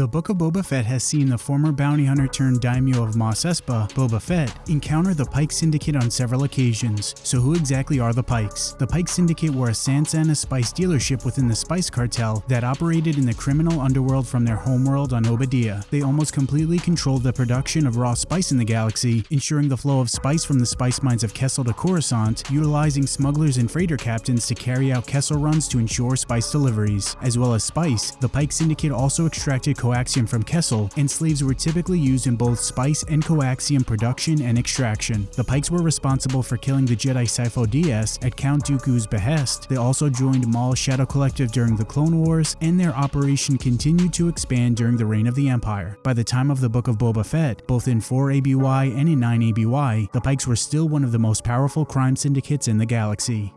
The Book of Boba Fett has seen the former bounty hunter turned daimyo of Mos Espa, Boba Fett, encounter the Pyke Syndicate on several occasions. So who exactly are the Pykes? The Pyke Syndicate were a Sansana spice dealership within the Spice Cartel that operated in the criminal underworld from their homeworld on Oba Diah. They almost completely controlled the production of raw spice in the galaxy, ensuring the flow of spice from the spice mines of Kessel to Coruscant, utilizing smugglers and freighter captains to carry out Kessel runs to ensure spice deliveries. As well as spice, the Pyke Syndicate also extracted coaxium from Kessel, and slaves were typically used in both spice and coaxium production and extraction. The Pykes were responsible for killing the Jedi Sifo Dyas at Count Dooku's behest. They also joined Maul's Shadow Collective during the Clone Wars, and their operation continued to expand during the reign of the Empire. By the time of the Book of Boba Fett, both in 4 ABY and in 9 ABY, the Pykes were still one of the most powerful crime syndicates in the galaxy.